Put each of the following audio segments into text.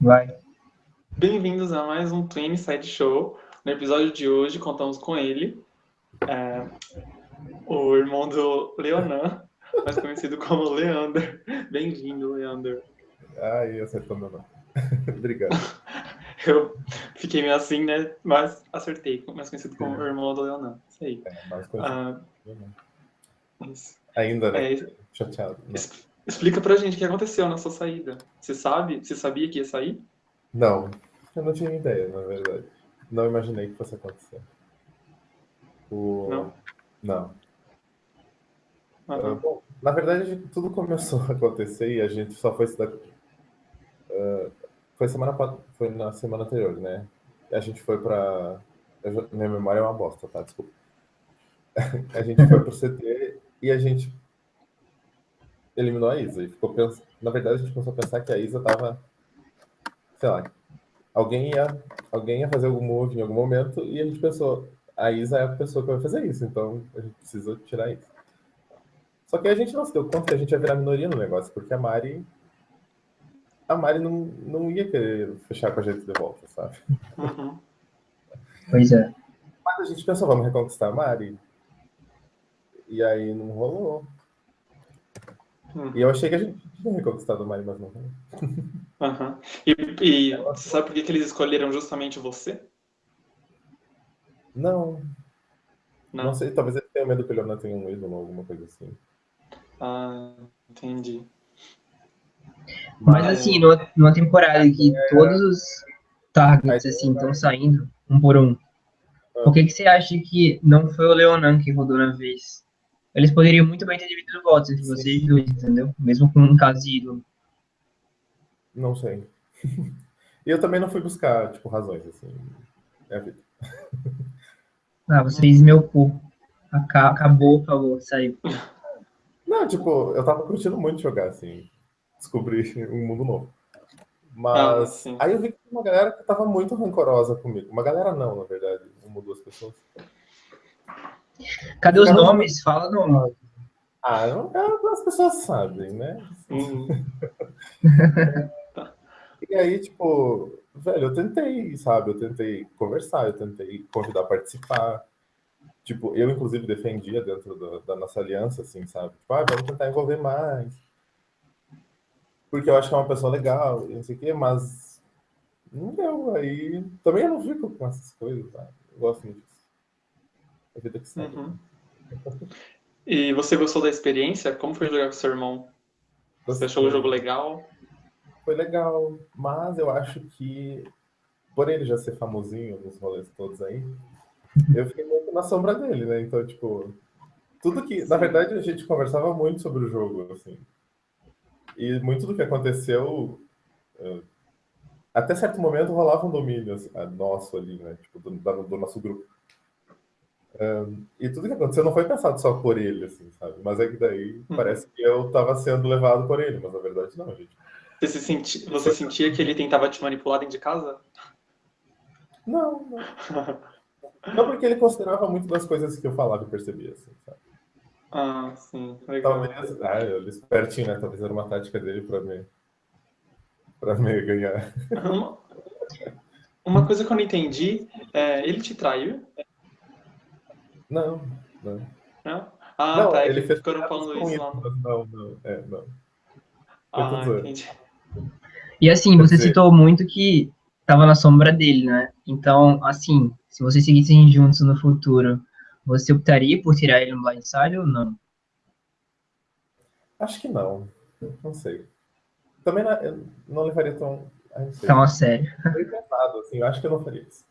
Vai. Bem-vindos a mais um Twin Side Show. No episódio de hoje, contamos com ele, é, o irmão do Leonan, mais conhecido como Leander. Bem-vindo, Leander. Ai, acertou meu nome. Obrigado. Eu fiquei meio assim, né? Mas acertei, mais conhecido como o irmão do Leonan. Isso aí. É, mais conhecido. Ah, isso. Ainda, né? É, Chateado. né? Explica pra gente o que aconteceu na sua saída. Você sabe? Você sabia que ia sair? Não, eu não tinha ideia, na verdade. Não imaginei que fosse acontecer. O... Não? Não. Aham. bom, na verdade, tudo começou a acontecer e a gente só foi se dar. Ah, foi semana foi na semana anterior, né? E a gente foi pra. já- Minha memória é uma bosta, tá? Desculpa. A gente foi pro CT e a gente eliminou a Isa. E ficou pens... Na verdade, a gente começou a pensar que a Isa tava. Sei lá. Alguém ia, alguém ia fazer algum move em algum momento e a gente pensou, a Isa é a pessoa que vai fazer isso, então a gente precisa tirar isso. Só que a gente não se deu conta que a gente ia virar minoria no negócio, porque a Mari. A Mari não, não ia querer fechar com a gente de volta, sabe? Uhum. Pois é. Mas a gente pensou, vamos reconquistar a Mari. E aí não rolou. Uhum. E eu achei que a gente tinha reconquistado a Mari, mas não. Aham. E, e você sabe por que, que eles escolheram justamente você? Não, Não. não sei, talvez ele tenha medo que o Leonardo tenha um ídolo ou alguma coisa assim. Ah, entendi. Mas assim, numa, numa temporada que todos os targets assim estão saindo, um por um, por que, que você acha que não foi o Leonan que rodou na vez? Eles poderiam muito bem ter dividido votos entre Sim. vocês dois, entendeu? Mesmo com um caso de ídolo. Não sei. E eu também não fui buscar, tipo, razões, assim. É a vida. Ah, vocês meu cu. Aca- Acabou, por favor, saiu. Não, tipo, eu tava curtindo muito jogar, assim. Descobrir um mundo novo. Mas Ah, aí eu vi que tinha uma galera que tava muito rancorosa comigo. Uma galera não, na verdade. Uma ou duas pessoas. Cadê os nomes? Fala nome. Ah, não, é, as pessoas sabem, né? Uhum. E aí, tipo, velho, eu tentei, sabe? Eu tentei conversar, eu tentei convidar a participar. Tipo, eu, inclusive, defendia dentro da, da nossa aliança, assim, sabe? Tipo, ah, vamos tentar envolver mais. Porque eu acho que é uma pessoa legal, e não sei o quê, mas não deu. Aí também eu não fico com essas coisas, tá? Eu gosto muito. É a vida que segue. Uhum. E você gostou da experiência? Como foi jogar com seu irmão? Você achou o jogo legal? Foi legal, mas eu acho que, por ele já ser famosinho nos rolês todos aí, eu fiquei muito na sombra dele, né? Então, tipo, tudo que. Na verdade, a gente conversava muito sobre o jogo, assim. E muito do que aconteceu. eh, Até certo momento rolava um domínio assim, ah, nosso ali, né? Tipo, do, do nosso grupo. E tudo que aconteceu não foi pensado só por ele, assim, sabe? Mas é que daí parece que eu tava sendo levado por ele, mas na verdade não, gente. Você, se senti... você sentia que ele tentava te manipular dentro de casa? Não, não. Não, porque ele considerava muito das coisas que eu falava e percebia, assim, sabe? ah, sim, legal. Talvez, ah, ele espertinho, né? Talvez era uma tática dele pra me, pra me ganhar. Uma, uma coisa que eu não entendi, é, ele te traiu? Não, não. Não? Ah, não, tá, é ele fez ficaram falando com isso lá. não, não, é, não. Ah, entendi. E assim, você dizer- citou muito que tava na sombra dele, né? Então, assim, se vocês seguissem juntos no futuro, você optaria por tirar ele no blindside ou não? Acho que não. Não sei. Também não, eu não levaria tão. não. Então, a sério. Foi pesado, assim, eu acho que eu não faria isso.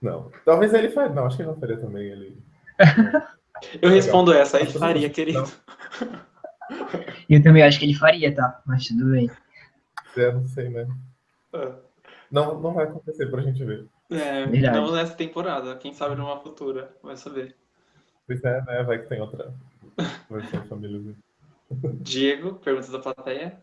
Não. Talvez ele faria. Não, acho que ele não faria também. Ele... Eu respondo essa, ele faria, querido. Eu também acho que ele faria, tá? Mas tudo bem. É, não sei, né? É. Não, não vai acontecer pra gente ver. É, Verdade. não nessa temporada, quem sabe numa futura, vai saber. Pois é, né? Vai que tem outra versão família. Diego, perguntas da plateia.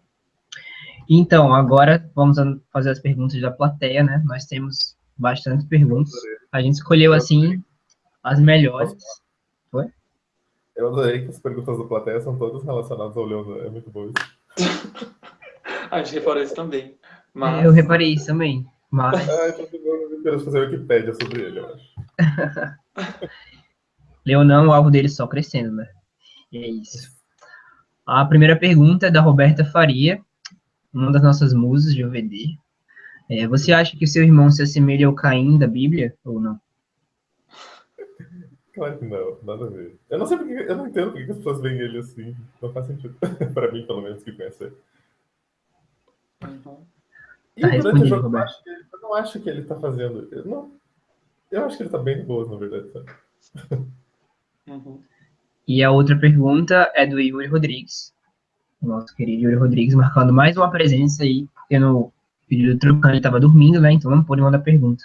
Então, agora vamos fazer as perguntas da plateia, né? Nós temos bastante perguntas. A gente escolheu, assim, as melhores. Eu adorei que as perguntas do plateia são todas relacionadas ao Leandro. É muito bom isso. A gente reparou isso também. Mas... Eu reparei isso também. Mas. Ah, então eu quero fazer Wikipédia sobre ele, eu acho. Leonan, o alvo dele só crescendo, né? E é isso. A primeira pergunta é da Roberta Faria, uma das nossas musas de OVD. É, você acha que seu irmão se assemelha ao Caim da Bíblia ou não? Claro que não, nada a ver. Eu não sei porque, eu não entendo porque as pessoas veem ele assim. Não faz sentido. pra mim, pelo menos, que conhece ele. Uhum. E Tá durante o jogo, eu, acho que eu não acho que ele tá fazendo. Eu, não, eu acho que ele tá bem de boa, na verdade. Uhum. E a outra pergunta é do Yuri Rodrigues. O nosso querido Yuri Rodrigues, marcando mais uma presença aí, porque no pedido do Trucano estava dormindo, né? Então não pôde mandar pergunta.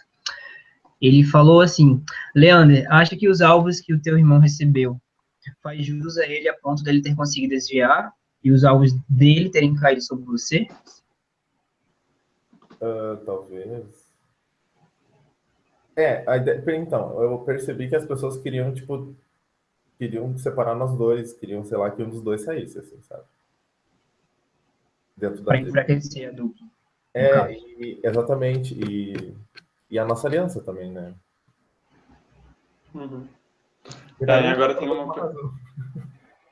Ele falou assim: Leander, acha que os alvos que o teu irmão recebeu faz jus a ele a ponto dele ter conseguido desviar e os alvos dele terem caído sobre você? Ah, talvez. É, ideia, então, eu percebi que as pessoas queriam, tipo, queriam separar nós dois, queriam, sei lá, que um dos dois saísse, assim, sabe? Dentro da Para enfraquecer a dupla. É, e- exatamente. E, e a nossa aliança também, né? Uhum. Tá, e agora tem uma,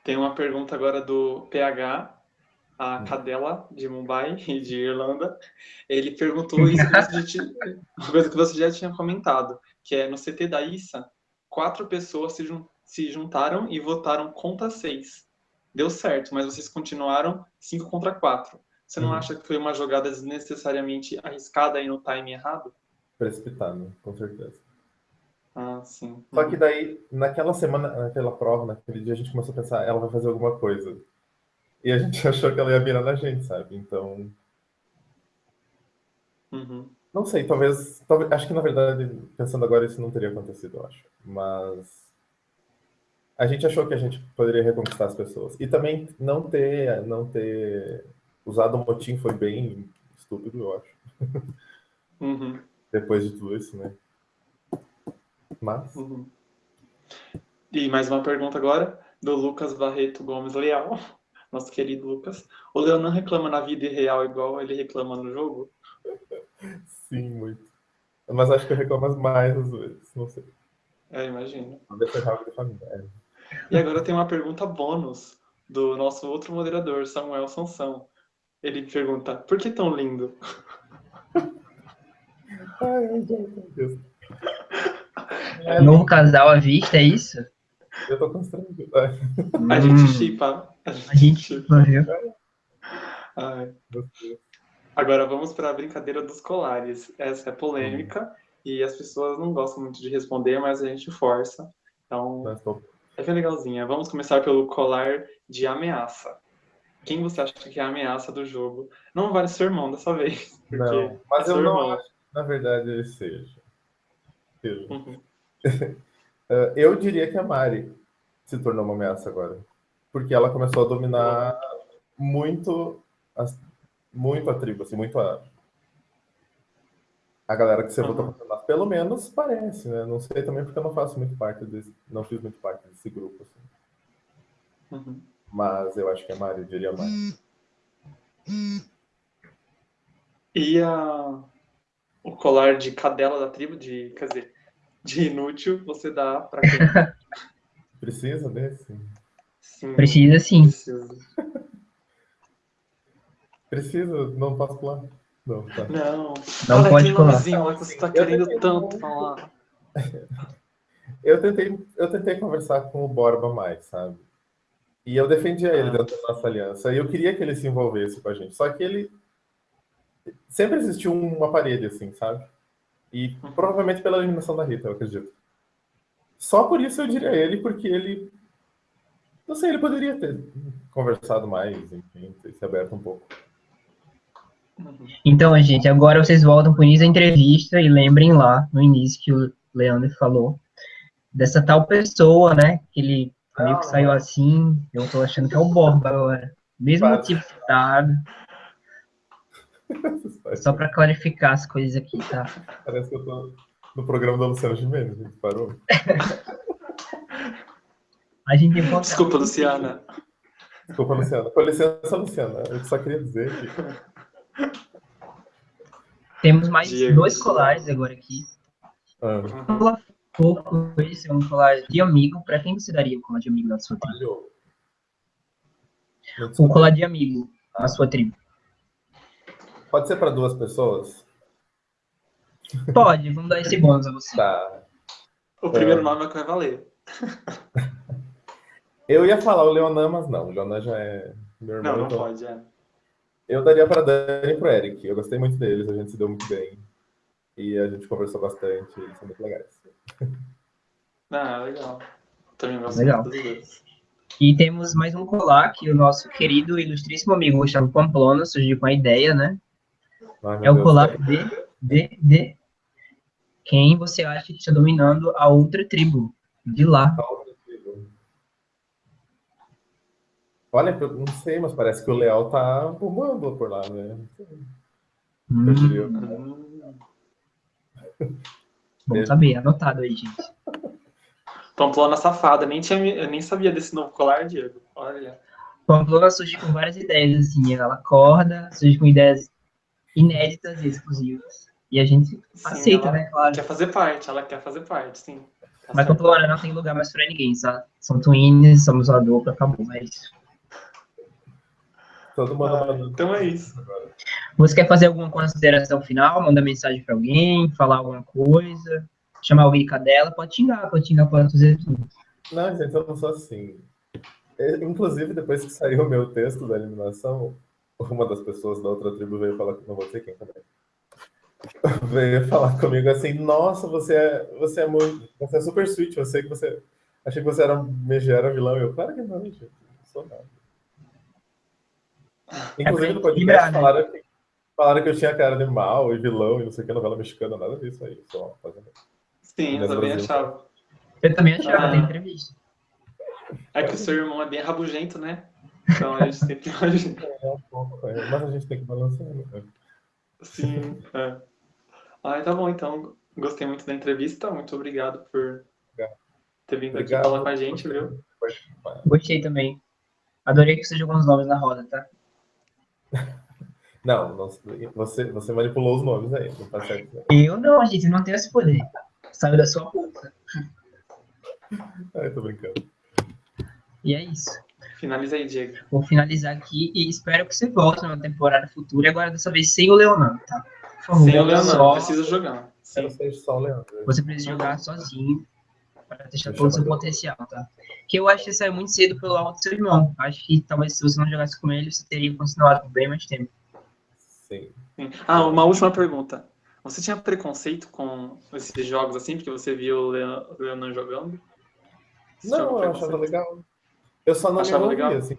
tem uma pergunta agora do PH, a cadela de Mumbai e de Irlanda. Ele perguntou isso que você já tinha, uma coisa que você já tinha comentado, que é no CT da ISA, quatro pessoas se, jun- se juntaram e votaram contra seis. Deu certo, mas vocês continuaram cinco contra quatro. Você não Uhum. acha que foi uma jogada desnecessariamente arriscada aí no time errado? Precipitado, com certeza. Ah, sim. Só que daí, naquela semana, naquela prova, naquele dia, a gente começou a pensar, ela vai fazer alguma coisa. E a gente achou que ela ia virar na gente, sabe? Então, Uhum. não sei, talvez, talvez. Acho que na verdade, pensando agora, isso não teria acontecido, eu acho. Mas. A gente achou que a gente poderia reconquistar as pessoas. E também não ter, não ter usado o motim foi bem estúpido, eu acho. Uhum. Depois de tudo isso, né? Mas. Uhum. E mais uma pergunta agora, do Lucas Barreto Gomes Leal, nosso querido Lucas. O Leonan reclama na vida real igual ele reclama no jogo? Sim, muito. Mas acho que eu reclamo mais às vezes, não sei. É, imagino. Família. é. E agora tem uma pergunta bônus do nosso outro moderador, Samuel Sansão. Ele pergunta, por que tão lindo? Ai, meu Deus. É, Novo casal à vista, é isso? eu tô constrangido. Ai, A Hum, gente chipa. A A gente, chipa. viu? Ai. meu Deus. Agora vamos para a brincadeira dos colares. Essa é polêmica e as pessoas não gostam muito de responder, mas a gente força. Então, é bem legalzinha. Vamos começar pelo colar de ameaça. Quem você acha que é a ameaça do jogo? Não vale seu irmão dessa vez. Não, mas é eu não irmão. acho que, na verdade, ele seja. Seja. Uhum. Ah, eu diria que a Mari se tornou uma ameaça agora. Porque ela começou a dominar muito, as- muito a tribo, assim, muito a, a galera que você Uhum. votou pra. Pelo menos parece, né? Não sei também porque eu não faço muito parte desse, não fiz muito parte desse grupo, assim. Uhum. Mas eu acho que é eu diria Mari. E a... o colar de cadela da tribo, de, quer dizer, de inútil, você dá pra quem? Precisa desse? Sim, Precisa sim. precisa. Precisa? Não posso pular? Não, tá. Não. Não Olha pode lá que você tá Eu querendo tentei- tanto falar. Eu tentei, eu tentei conversar com o Borba mais, sabe? E eu defendia ele Ah. dentro da nossa aliança. E eu queria que ele se envolvesse com a gente. Só que ele. Sempre existiu uma parede, assim, sabe? E Uhum. provavelmente pela eliminação da Rita, eu acredito. Só por isso eu diria ele, porque ele. Não sei, ele poderia ter conversado mais, enfim, ter se aberto um pouco. Então, gente, agora vocês voltam com isso a entrevista e lembrem lá, no início, que o Leandro falou dessa tal pessoa, né? Que ele meio que Não, saiu não. assim. Eu tô achando que é o Borba agora. Mesmo Quase. motivo citado, só para clarificar as coisas aqui, tá? Parece que eu tô no programa da Luciana Gimenez, gente. Parou? A gente encontra. Desculpa, Luciana. Desculpa, Luciana. Com licença, Luciana. Eu só queria dizer que Temos mais Diego. dois colares agora aqui. Ah, Um esse é um colar de amigo. Pra quem você daria um colar de amigo na sua tribo? Um colar de amigo na sua tribo. Pode ser para duas pessoas? Pode, vamos dar esse bônus a você. Tá. O primeiro É. nome é o que vai valer. Eu ia falar o Leonan, mas não. O Leonan já é meu irmão. Não, não então pode, é. Eu daria para Dani e pro Eric. Eu gostei muito deles, a gente se deu muito bem. E a gente conversou bastante, eles são muito legais. Ah, legal. Também gosto Legal. E temos mais um colar que o nosso querido e ilustríssimo amigo Gustavo Pamplona surgiu com a ideia, né? Ai, É o colar de, de, de quem você acha que está dominando a outra tribo de lá. Olha, eu não sei, mas parece que o Leal tá bombando por lá, né? Hum, Eu diria. Bom saber, anotado aí, gente. Pamplona safada, nem, tinha, eu nem sabia desse novo colar, Diego. Olha. Pamplona surge com várias ideias, assim, ela acorda, surge com ideias inéditas e exclusivas. E a gente Sim, aceita, né, claro. Quer fazer parte, ela quer fazer parte, sim. Tá Mas. Pamplona não tem lugar mais pra ninguém, sabe? São twins, somos uma dupla, acabou, é isso. Todo mundo Ah, mandando então é isso. Você quer fazer alguma consideração final? Mandar mensagem pra alguém? Falar alguma coisa? Chamar alguém cadela? Pode xingar, pode xingar, pode fazer tudo. Não, gente, eu não sou assim. É, Inclusive, depois que saiu o meu texto da eliminação, uma das pessoas da outra tribo veio falar, não vou dizer quem também, veio falar comigo assim, nossa, você é, você é muito, você é super sweet, eu sei que você, achei que você era megera vilão, eu, claro que não, gente, não sou nada. Inclusive, no podcast né? falaram que, falaram que eu tinha cara de mal e vilão e não sei o que, novela mexicana, nada disso aí, só fazendo. Sim, eu também Brasil. achava. Eu também achava, Ah. tem entrevista. É que o seu irmão é bem rabugento, né? Então a gente sempre imagina. É um pouco, é, mas a gente tem que balancear, né? Sim. É. Ah, tá bom, então. Gostei muito da entrevista. Muito obrigado por Obrigado. ter vindo Obrigado aqui falar com a gente, viu? Gostei também. Adorei que você jogou uns nomes na roda, tá? Não, não, você, você manipulou os nomes aí, não tá certo. Eu não, gente, não tenho esse poder. Saiu da sua boca. Ai, tô brincando. E é isso. Finaliza aí, Diego. Vou finalizar aqui e espero que você volte numa temporada futura. E agora, dessa vez, sem o Leonardo, tá? Por favor, Sem o Leonardo, só- precisa jogar. Eu não Sim. sei só o Leandro. Você precisa jogar sozinho para testar todo o seu potencial, tá? Que eu acho que saiu muito cedo pelo alto do seu irmão. Acho que talvez se você não jogasse com ele, você teria continuado por bem mais tempo. Sim. Sim. Ah, uma última pergunta. Você tinha preconceito com esses jogos assim, porque você viu o Leon- o Leonan jogando? Você Não, eu achava legal. Eu só não Achava me envolvia, legal? assim.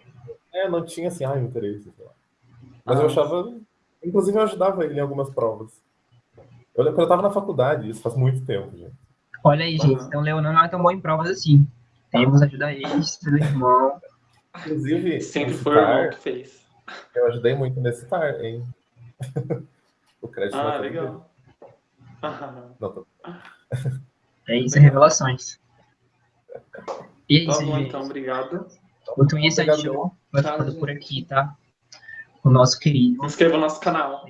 É, não tinha assim, ai, interesse, sei lá. Mas Ah. eu achava. Inclusive, eu ajudava ele em algumas provas. Eu lembro que eu tava na faculdade, isso faz muito tempo, gente. Olha aí, gente. Uhum. Então, o Leonardo não é tão bom em provas assim. Temos ajudar ele, seu irmão. Inclusive, Sempre foi o irmão que fez. eu ajudei muito nesse TAR, hein? o crédito não Ah, é legal. Não, tô... É isso, é revelações. E é Tá isso, bom, gente. então, obrigado. O Twin. Show vai ficando por aqui, tá? O nosso querido. Inscreva no nosso canal.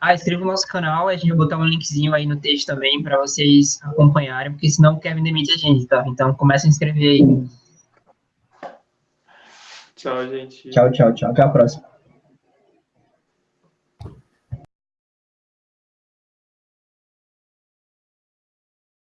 Ah, inscreva no nosso canal, a gente vai botar um linkzinho aí no texto também para vocês acompanharem, porque senão o Kevin demite a gente, tá? Então começa a inscrever aí. Tchau, gente. Tchau, tchau, tchau. Até a próxima.